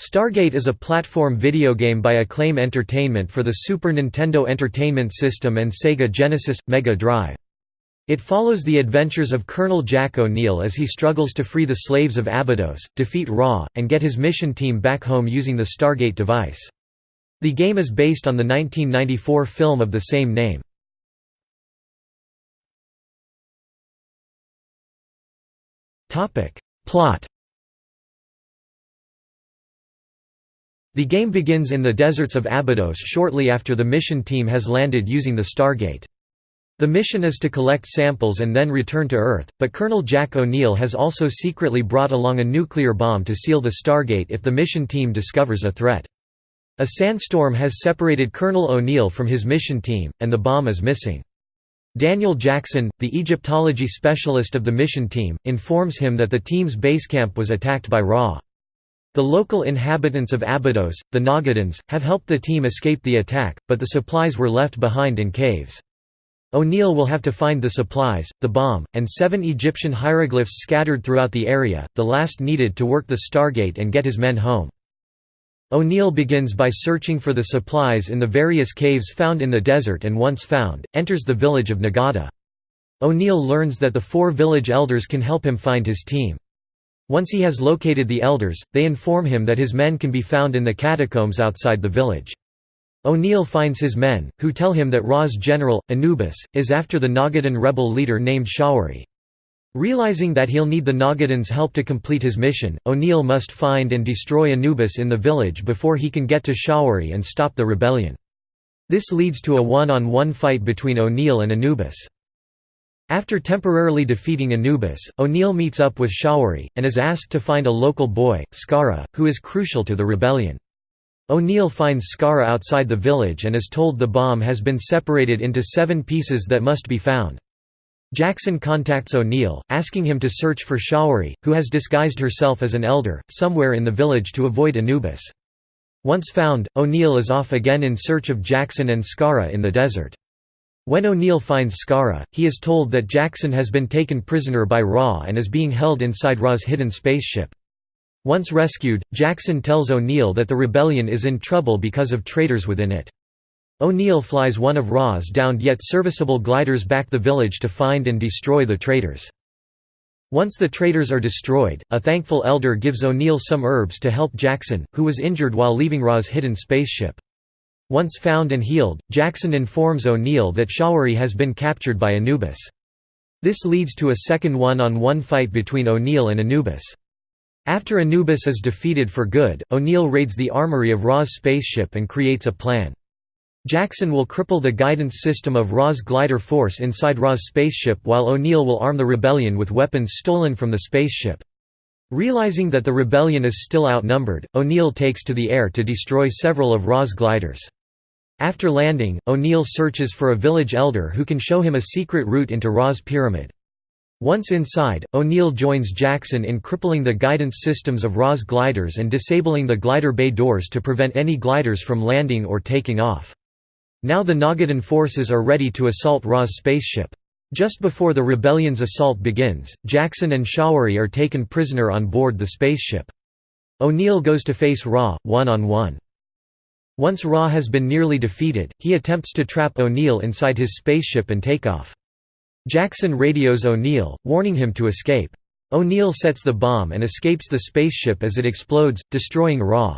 Stargate is a platform video game by Acclaim Entertainment for the Super Nintendo Entertainment System and Sega Genesis – Mega Drive. It follows the adventures of Colonel Jack O'Neill as he struggles to free the slaves of Abydos, defeat Ra, and get his mission team back home using the Stargate device. The game is based on the 1994 film of the same name. Plot The game begins in the deserts of Abydos shortly after the mission team has landed using the Stargate. The mission is to collect samples and then return to Earth, but Colonel Jack O'Neill has also secretly brought along a nuclear bomb to seal the Stargate if the mission team discovers a threat. A sandstorm has separated Colonel O'Neill from his mission team, and the bomb is missing. Daniel Jackson, the Egyptology specialist of the mission team, informs him that the team's base camp was attacked by Ra. The local inhabitants of Abydos, the Nagadans, have helped the team escape the attack, but the supplies were left behind in caves. O'Neill will have to find the supplies, the bomb, and seven Egyptian hieroglyphs scattered throughout the area, the last needed to work the Stargate and get his men home. O'Neill begins by searching for the supplies in the various caves found in the desert and once found, enters the village of Naggada. O'Neill learns that the four village elders can help him find his team. Once he has located the elders, they inform him that his men can be found in the catacombs outside the village. O'Neill finds his men, who tell him that Ra's general, Anubis, is after the Naggadan rebel leader named Shawari. Realizing that he'll need the Naggadan's help to complete his mission, O'Neill must find and destroy Anubis in the village before he can get to Shawari and stop the rebellion. This leads to a one-on-one -on -one fight between O'Neill and Anubis. After temporarily defeating Anubis, O'Neill meets up with Shawari, and is asked to find a local boy, Skaara, who is crucial to the rebellion. O'Neill finds Skaara outside the village and is told the bomb has been separated into seven pieces that must be found. Jackson contacts O'Neill, asking him to search for Shawari, who has disguised herself as an elder, somewhere in the village to avoid Anubis. Once found, O'Neill is off again in search of Jackson and Skaara in the desert. When O'Neill finds Skaara, he is told that Jackson has been taken prisoner by Ra and is being held inside Ra's hidden spaceship. Once rescued, Jackson tells O'Neill that the rebellion is in trouble because of traitors within it. O'Neill flies one of Ra's downed yet serviceable gliders back the village to find and destroy the traitors. Once the traitors are destroyed, a thankful elder gives O'Neill some herbs to help Jackson, who was injured while leaving Ra's hidden spaceship. Once found and healed, Jackson informs O'Neill that Shawari has been captured by Anubis. This leads to a second one-on-one -on -one fight between O'Neill and Anubis. After Anubis is defeated for good, O'Neill raids the armory of Ra's spaceship and creates a plan. Jackson will cripple the guidance system of Ra's glider force inside Ra's spaceship while O'Neill will arm the rebellion with weapons stolen from the spaceship. Realizing that the rebellion is still outnumbered, O'Neill takes to the air to destroy several of Ra's gliders. After landing, O'Neill searches for a village elder who can show him a secret route into Ra's pyramid. Once inside, O'Neill joins Jackson in crippling the guidance systems of Ra's gliders and disabling the glider bay doors to prevent any gliders from landing or taking off. Now the Naggadan forces are ready to assault Ra's spaceship. Just before the rebellion's assault begins, Jackson and Shawari are taken prisoner on board the spaceship. O'Neill goes to face Ra, one-on-one. -on -one. Once Ra has been nearly defeated, he attempts to trap O'Neill inside his spaceship and take off. Jackson radios O'Neill, warning him to escape. O'Neill sets the bomb and escapes the spaceship as it explodes, destroying Ra.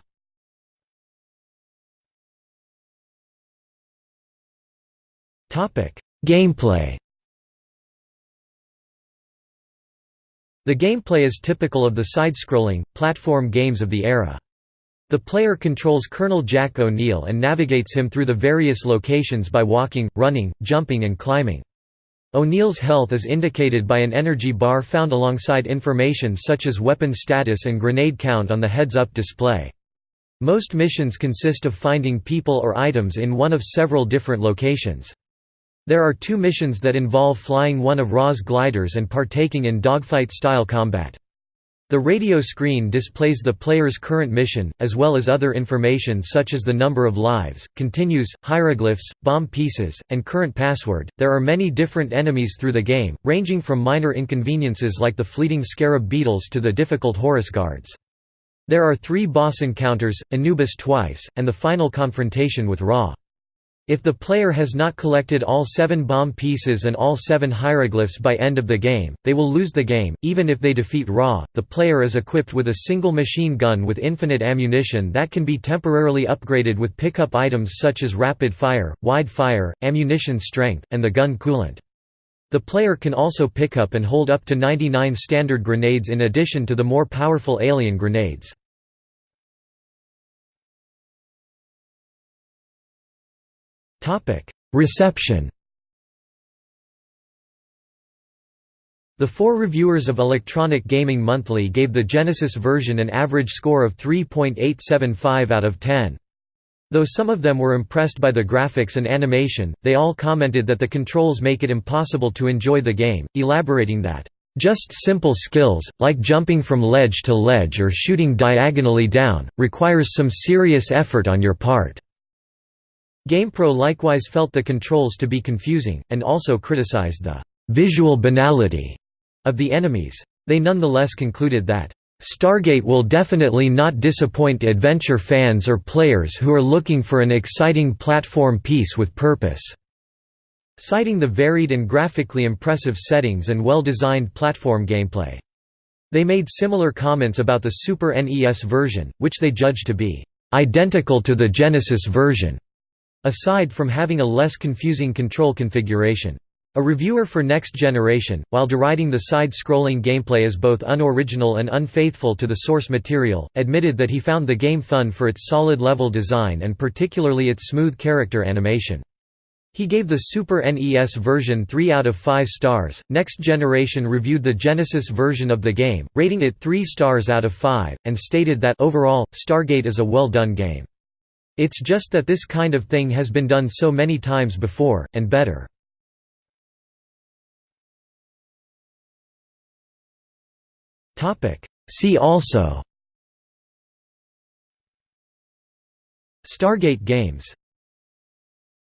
Gameplay The gameplay is typical of the side-scrolling, platform games of the era. The player controls Colonel Jack O'Neill and navigates him through the various locations by walking, running, jumping and climbing. O'Neill's health is indicated by an energy bar found alongside information such as weapon status and grenade count on the heads-up display. Most missions consist of finding people or items in one of several different locations. There are two missions that involve flying one of Ra's gliders and partaking in dogfight-style combat. The radio screen displays the player's current mission, as well as other information such as the number of lives, continues, hieroglyphs, bomb pieces, and current password. There are many different enemies through the game, ranging from minor inconveniences like the fleeting scarab beetles to the difficult Horus guards. There are three boss encounters, Anubis twice, and the final confrontation with Ra. If the player has not collected all seven bomb pieces and all seven hieroglyphs by end of the game, they will lose the game. Even if they defeat Ra, the player is equipped with a single machine gun with infinite ammunition that can be temporarily upgraded with pickup items such as rapid fire, wide fire, ammunition strength, and the gun coolant. The player can also pick up and hold up to 99 standard grenades in addition to the more powerful alien grenades. Reception The four reviewers of Electronic Gaming Monthly gave the Genesis version an average score of 3.875 out of 10. Though some of them were impressed by the graphics and animation, they all commented that the controls make it impossible to enjoy the game, elaborating that, "...just simple skills, like jumping from ledge to ledge or shooting diagonally down, requires some serious effort on your part." GamePro likewise felt the controls to be confusing, and also criticized the "...visual banality," of the enemies. They nonetheless concluded that Stargate will definitely not disappoint adventure fans or players who are looking for an exciting platform piece with purpose." citing the varied and graphically impressive settings and well-designed platform gameplay. They made similar comments about the Super NES version, which they judged to be "...identical to the Genesis version", aside from having a less confusing control configuration. A reviewer for Next Generation, while deriding the side-scrolling gameplay as both unoriginal and unfaithful to the source material, admitted that he found the game fun for its solid level design and particularly its smooth character animation. He gave the Super NES version 3 out of 5 stars. Next Generation reviewed the Genesis version of the game, rating it 3 stars out of 5, and stated that overall, Stargate is a well done game. It's just that this kind of thing has been done so many times before, and better. See also Stargate Games